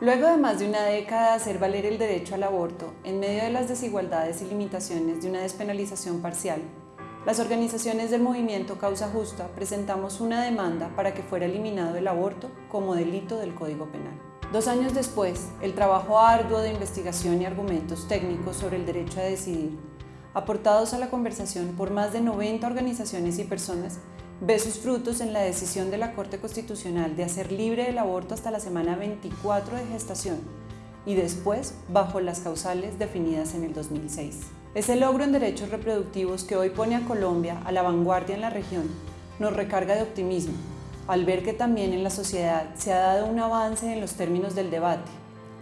Luego de más de una década de hacer valer el derecho al aborto, en medio de las desigualdades y limitaciones de una despenalización parcial, las organizaciones del movimiento Causa Justa presentamos una demanda para que fuera eliminado el aborto como delito del Código Penal. Dos años después, el trabajo arduo de investigación y argumentos técnicos sobre el derecho a decidir, aportados a la conversación por más de 90 organizaciones y personas, ve sus frutos en la decisión de la Corte Constitucional de hacer libre el aborto hasta la semana 24 de gestación y después bajo las causales definidas en el 2006. Ese logro en derechos reproductivos que hoy pone a Colombia a la vanguardia en la región nos recarga de optimismo al ver que también en la sociedad se ha dado un avance en los términos del debate,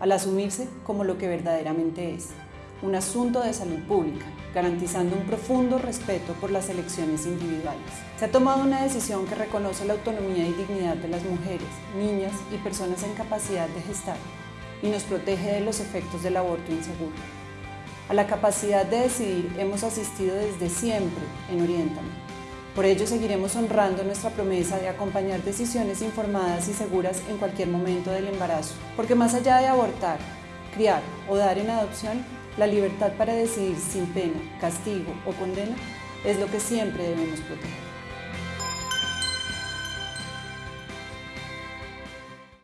al asumirse como lo que verdaderamente es, un asunto de salud pública, garantizando un profundo respeto por las elecciones individuales. Se ha tomado una decisión que reconoce la autonomía y dignidad de las mujeres, niñas y personas en capacidad de gestar y nos protege de los efectos del aborto inseguro. A la capacidad de decidir hemos asistido desde siempre en Oriéntame. Por ello seguiremos honrando nuestra promesa de acompañar decisiones informadas y seguras en cualquier momento del embarazo, porque más allá de abortar, criar o dar en adopción, la libertad para decidir sin pena, castigo o condena es lo que siempre debemos proteger.